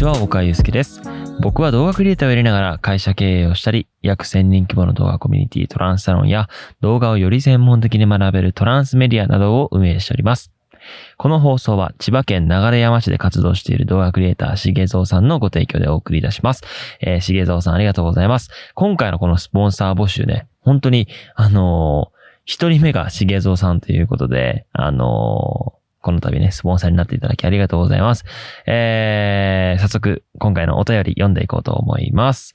ちは、岡井祐介です。僕は動画クリエイターをやりながら会社経営をしたり、約1000人規模の動画コミュニティトランスサロンや動画をより専門的に学べるトランスメディアなどを運営しております。この放送は千葉県流山市で活動している動画クリエイター、しげぞうさんのご提供でお送りいたします。えー、しげぞうさんありがとうございます。今回のこのスポンサー募集ね、本当に、あのー一人目がしげぞうさんということで、あのーこの度ね、スポンサーになっていただきありがとうございます。えー、早速、今回のお便り読んでいこうと思います。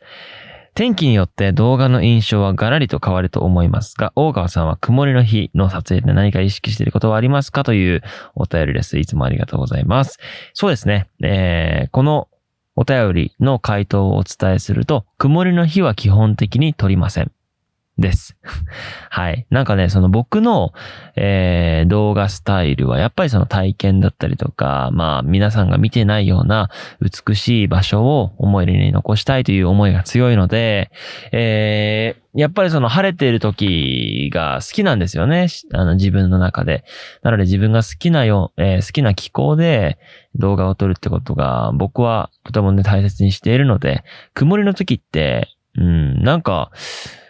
天気によって動画の印象はガラリと変わると思いますが、大川さんは曇りの日の撮影で何か意識していることはありますかというお便りです。いつもありがとうございます。そうですね。えー、このお便りの回答をお伝えすると、曇りの日は基本的に撮りません。です。はい。なんかね、その僕の、えー動画スタイルはやっぱりその体験だったりとか、まあ皆さんが見てないような美しい場所を思い出に残したいという思いが強いので、えーやっぱりその晴れている時が好きなんですよね。あの自分の中で。なので自分が好きなよ、えー好きな気候で動画を撮るってことが僕はとてもね大切にしているので、曇りの時って、うん、なんか、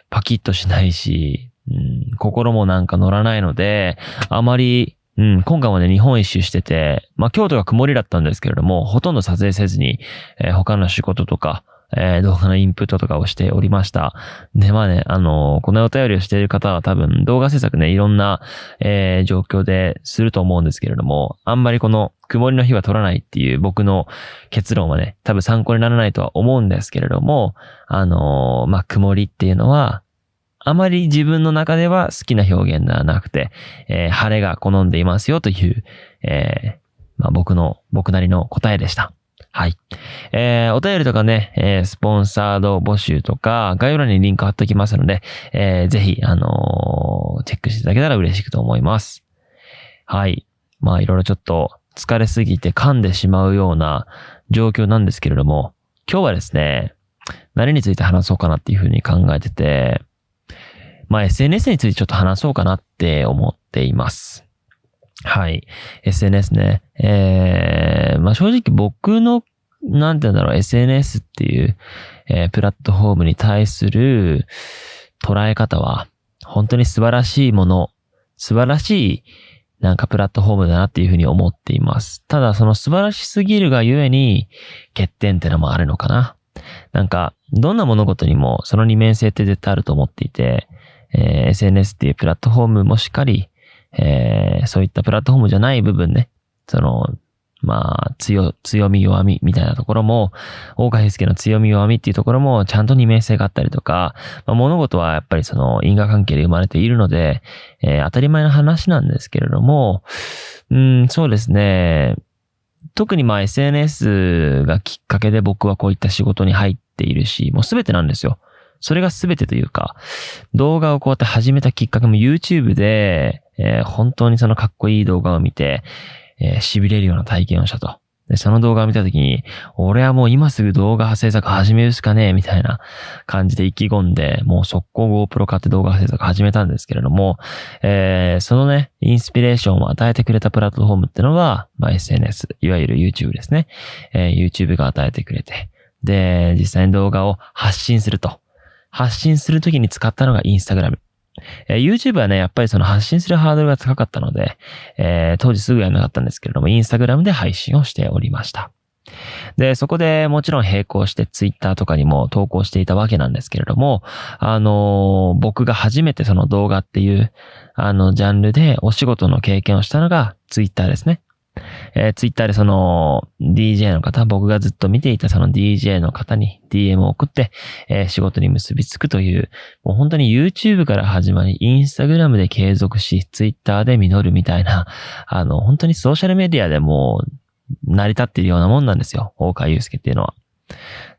パキッとしないし、うん、心もなんか乗らないので、あまり、うん、今回もね、日本一周してて、まあ、京都が曇りだったんですけれども、ほとんど撮影せずに、えー他の仕事とか、えー動画のインプットとかをしておりました。で、まあね、あのーこのお便りをしている方は多分動画制作ね、いろんな、えー状況ですると思うんですけれども、あんまりこの曇りの日は撮らないっていう僕の結論はね、多分参考にならないとは思うんですけれども、あのーまあ、曇りっていうのは、あまり自分の中では好きな表現ではなくて、えー晴れが好んでいますよという、えーまあ、僕の、僕なりの答えでした。はい。えーお便りとかね、えースポンサード募集とか、概要欄にリンク貼っておきますので、えーぜひ、あのーチェックしていただけたら嬉しくと思います。はい。まあ、いろいろちょっと疲れすぎて噛んでしまうような状況なんですけれども、今日はですね、何について話そうかなっていうふうに考えてて、まあ SNS についてちょっと話そうかなって思っています。はい。SNS ね。えー、まあ正直僕の、なんて言うんだろう、SNS っていう、えープラットフォームに対する捉え方は、本当に素晴らしいもの、素晴らしい、なんかプラットフォームだなっていうふうに思っています。ただその素晴らしすぎるがゆえに、欠点ってのもあるのかな。なんか、どんな物事にもその二面性って絶対あると思っていて、えー SNS っていうプラットフォームもしっかり、えーそういったプラットフォームじゃない部分ね、その、まあ、強、強み弱みみたいなところも、大川祐介の強み弱みっていうところもちゃんと二面性があったりとか、まあ、物事はやっぱりその因果関係で生まれているので、えー当たり前の話なんですけれども、うん、そうですね。特にまあ SNS がきっかけで僕はこういった仕事に入っているし、もうすべてなんですよ。それがすべてというか、動画をこうやって始めたきっかけも YouTube で、えー本当にそのかっこいい動画を見て、えー痺れるような体験をしたと。で、その動画を見たときに、俺はもう今すぐ動画制作始めるしかねえ、みたいな感じで意気込んで、もう速攻 GoPro 買って動画制作始めたんですけれども、えーそのね、インスピレーションを与えてくれたプラットフォームってのは、まあ、SNS、いわゆる YouTube ですね。えー YouTube が与えてくれて、で、実際に動画を発信すると。発信するときに使ったのが Instagram。えー YouTube はね、やっぱりその発信するハードルが高かったので、えー当時すぐやらなかったんですけれども、Instagram で配信をしておりました。で、そこでもちろん並行して Twitter とかにも投稿していたわけなんですけれども、あのー僕が初めてその動画っていう、あの、ジャンルでお仕事の経験をしたのが Twitter ですね。えー、ツイッターでその DJ の方、僕がずっと見ていたその DJ の方に DM を送って、えー仕事に結びつくという、もう本当に YouTube から始まり、Instagram で継続し、Twitter で実るみたいな、あの、本当にソーシャルメディアでも成り立っているようなもんなんですよ。大川祐介っていうのは。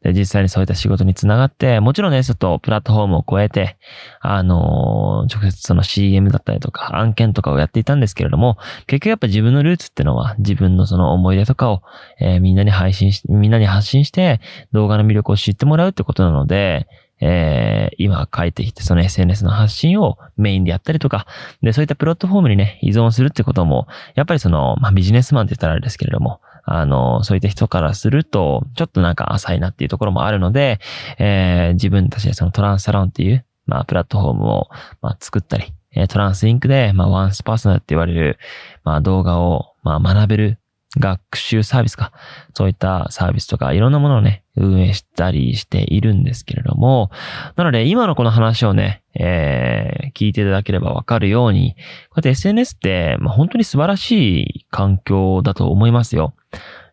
で、実際にそういった仕事につながって、もちろんね、ちょっとプラットフォームを超えて、あのー直接その CM だったりとか案件とかをやっていたんですけれども、結局やっぱ自分のルーツってのは自分のその思い出とかを、えーみんなに配信し、みんなに発信して動画の魅力を知ってもらうってことなので、えー、今書いてきて、その SNS の発信をメインでやったりとか、で、そういったプラットフォームにね、依存するってことも、やっぱりその、まあ、ビジネスマンって言ったらあれですけれども、あの、そういった人からすると、ちょっとなんか浅いなっていうところもあるので、えー、自分たちでそのトランスサロンっていう、まあ、プラットフォームを、まあ、作ったり、えトランスインクで、まあ、ワンスパーソナルって言われる、まあ、動画を、まあ、学べる学習サービスか、そういったサービスとかいろんなものをね、運営したりしているんですけれども、なので今のこの話をね、えー、聞いていただければわかるように、こうやって SNS って、まあ、本当に素晴らしい環境だと思いますよ。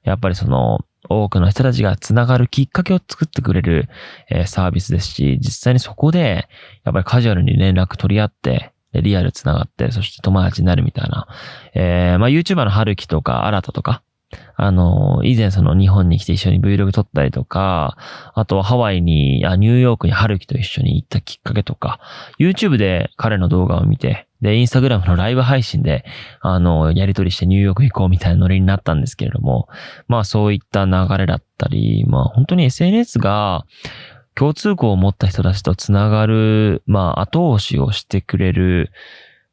やっぱりその、多くの人たちがつながるきっかけを作ってくれる、えー、サービスですし、実際にそこで、やっぱりカジュアルに連絡取り合って、リアル繋がって、そして友達になるみたいな。えー、まあ YouTuber の春樹とか、新とか、あの、以前その日本に来て一緒に Vlog 撮ったりとか、あとはハワイに、あニューヨークに春樹と一緒に行ったきっかけとか、YouTube で彼の動画を見て、で、インスタグラムのライブ配信で、あの、やりとりしてニューヨーク行こうみたいなノリになったんですけれども、まあそういった流れだったり、まあ本当に SNS が、共通項を持った人たちとつながる、まあ、後押しをしてくれる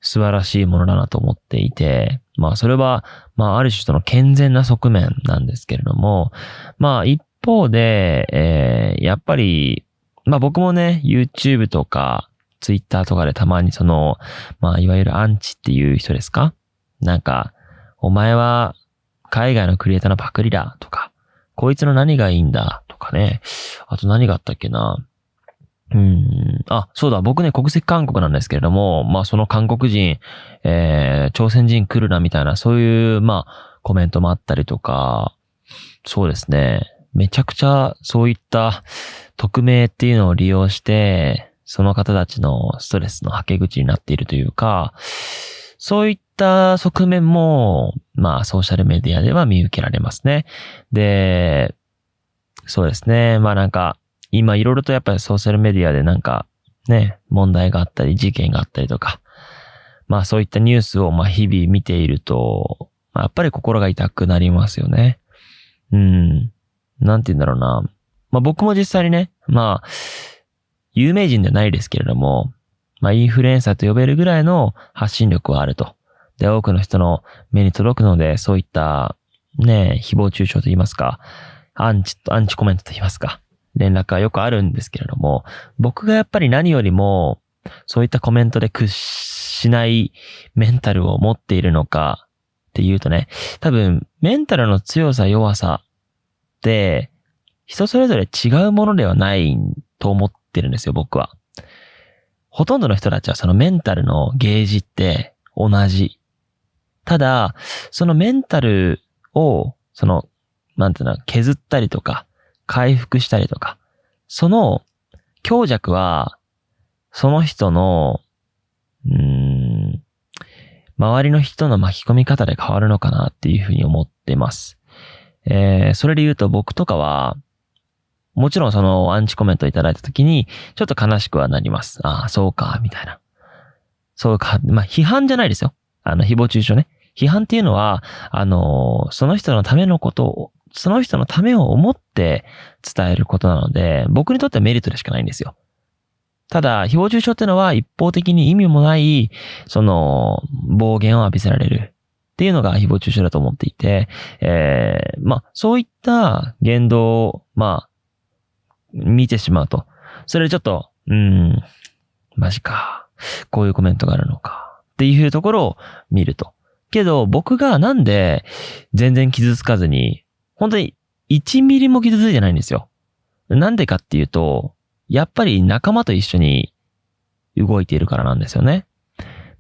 素晴らしいものだなと思っていて、まあ、それは、まあ、ある種その健全な側面なんですけれども、まあ、一方で、えー、やっぱり、まあ僕もね、YouTube とか、Twitter とかでたまにその、まあ、いわゆるアンチっていう人ですか？なんか、お前は海外のクリエイターのパクリだとか、こいつの何がいいんだとかね。あと何があったっけな。うん。あ、そうだ。僕ね、国籍韓国なんですけれども、まあその韓国人、えー、朝鮮人来るなみたいな、そういう、まあ、コメントもあったりとか、そうですね。めちゃくちゃそういった匿名っていうのを利用して、その方たちのストレスの吐け口になっているというか、そういっった側面も、まあソーシャルメディアでは見受けられますね。で、そうですね。まあなんか、今いろいろとやっぱりソーシャルメディアでなんか、ね、問題があったり、事件があったりとか、まあそういったニュースをまあ日々見ていると、まあ、やっぱり心が痛くなりますよね。うん。なんて言うんだろうな。まあ僕も実際にね、まあ、有名人ではないですけれども、まあインフルエンサーと呼べるぐらいの発信力はあると。で、多くの人の目に届くので、そういった、ね、誹謗中傷と言いますか、アンチ、アンチコメントと言いますか、連絡はよくあるんですけれども、僕がやっぱり何よりも、そういったコメントで屈しないメンタルを持っているのかっていうとね、多分、メンタルの強さ弱さって、人それぞれ違うものではないと思ってるんですよ、僕は。ほとんどの人たちはそのメンタルのゲージって同じ。ただ、そのメンタルを、そのなんていうの、削ったりとか、回復したりとか、その強弱は、その人の、うん、周りの人の巻き込み方で変わるのかなっていうふうに思ってます。えー、それで言うと僕とかは、もちろんそのアンチコメントいただいたときに、ちょっと悲しくはなります。ああ、そうか、みたいな。そうか、まあ、批判じゃないですよ。あの、誹謗中傷ね。批判っていうのは、あの、その人のためのことをその人のためを思って伝えることなので、僕にとってはメリットでしかないんですよ。ただ、誹謗中傷ってのは一方的に意味もない、その、暴言を浴びせられるっていうのが誹謗中傷だと思っていて、えー、まあ、そういった言動を、まあ、見てしまうと、それでちょっと、うん、マジか。こういうコメントがあるのか。っていうところを見ると。けど、僕がなんで全然傷つかずに本当に1ミリも傷ついてないんですよ。なんでかっていうと、やっぱり仲間と一緒に動いているからなんですよね。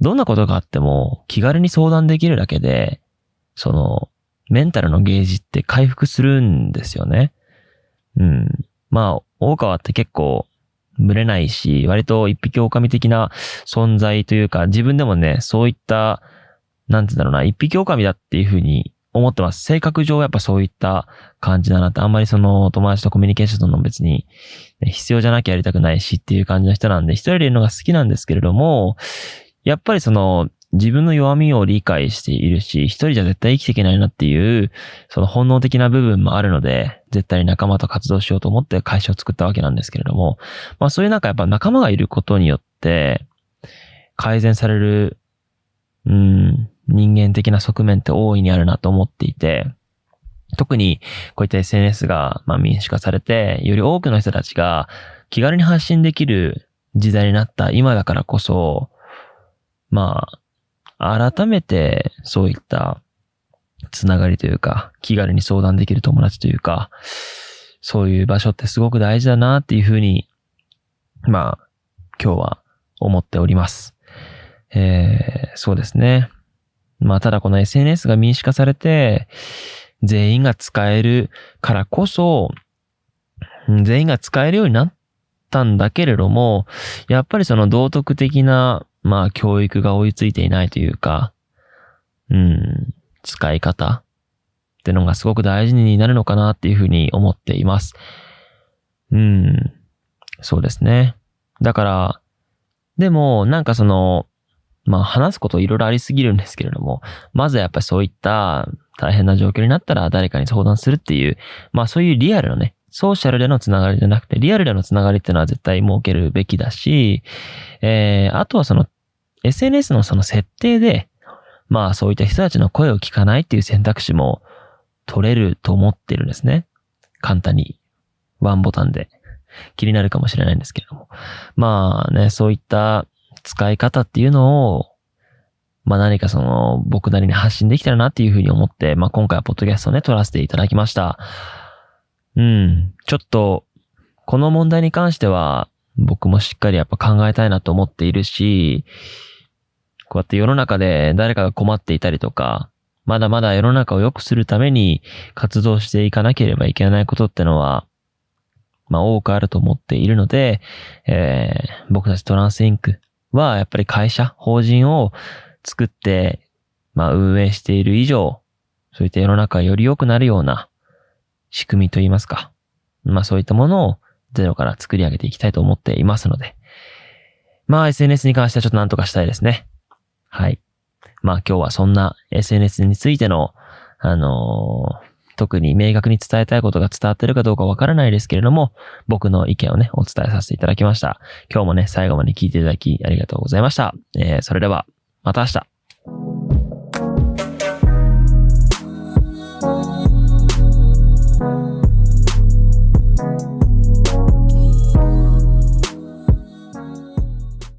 どんなことがあっても気軽に相談できるだけで、その、メンタルのゲージって回復するんですよね。うん。まあ、大川って結構、群れないし、割と一匹狼的な存在というか、自分でもね、そういった、なんて言うんだろうな、一匹狼だっていうふうに思ってます。性格上やっぱそういった感じだなって、あんまりその友達とコミュニケーションとの別に、必要じゃなきゃやりたくないしっていう感じの人なんで、一人でいるのが好きなんですけれども、やっぱりその、自分の弱みを理解しているし、一人じゃ絶対生きていけないなっていう、その本能的な部分もあるので、絶対に仲間と活動しようと思って会社を作ったわけなんですけれども、まあそういうなんかやっぱ仲間がいることによって、改善される、うん、人間的な側面って大いにあるなと思っていて、特にこういった SNS がま民主化されて、より多くの人たちが気軽に発信できる時代になった今だからこそ、まあ、改めてそういったつながりというか、気軽に相談できる友達というか、そういう場所ってすごく大事だなっていうふうに、まあ、今日は思っております。えー、そうですね。まあ、ただこの SNS が民主化されて、全員が使えるからこそ、全員が使えるようになったんだけれども、やっぱりその道徳的な、まあ、教育が追いついていないというか、うん、使い方ってのがすごく大事になるのかなっていうふうに思っています。うん、そうですね。だから、でも、なんかその、まあ話すこといろいろありすぎるんですけれども、まずはやっぱりそういった大変な状況になったら誰かに相談するっていう、まあそういうリアルのね、ソーシャルでのつながりじゃなくて、リアルでのつながりっていうのは絶対設けるべきだし、えー、あとはその SNS のその設定で、まあそういった人たちの声を聞かないっていう選択肢も取れると思ってるんですね。簡単に。ワンボタンで。気になるかもしれないんですけれども。まあね、そういった使い方っていうのを、まあ何かその僕なりに発信できたらなっていうふうに思って、まあ今回はポッドキャストをね、撮らせていただきました。うん。ちょっと、この問題に関しては、僕もしっかりやっぱ考えたいなと思っているし、こうやって世の中で誰かが困っていたりとか、まだまだ世の中を良くするために活動していかなければいけないことってのは、まあ多くあると思っているので、えー、僕たちトランスインクはやっぱり会社、法人を作って、まあ運営している以上、そういった世の中より良くなるような仕組みといいますか。まあそういったものをゼロから作り上げていきたいと思っていますので。まあ SNS に関してはちょっと何とかしたいですね。はい。まあ今日はそんな SNS についての、あのー、特に明確に伝えたいことが伝わってるかどうかわからないですけれども、僕の意見をね、お伝えさせていただきました。今日もね、最後まで聞いていただきありがとうございました。えー、それでは、また明日。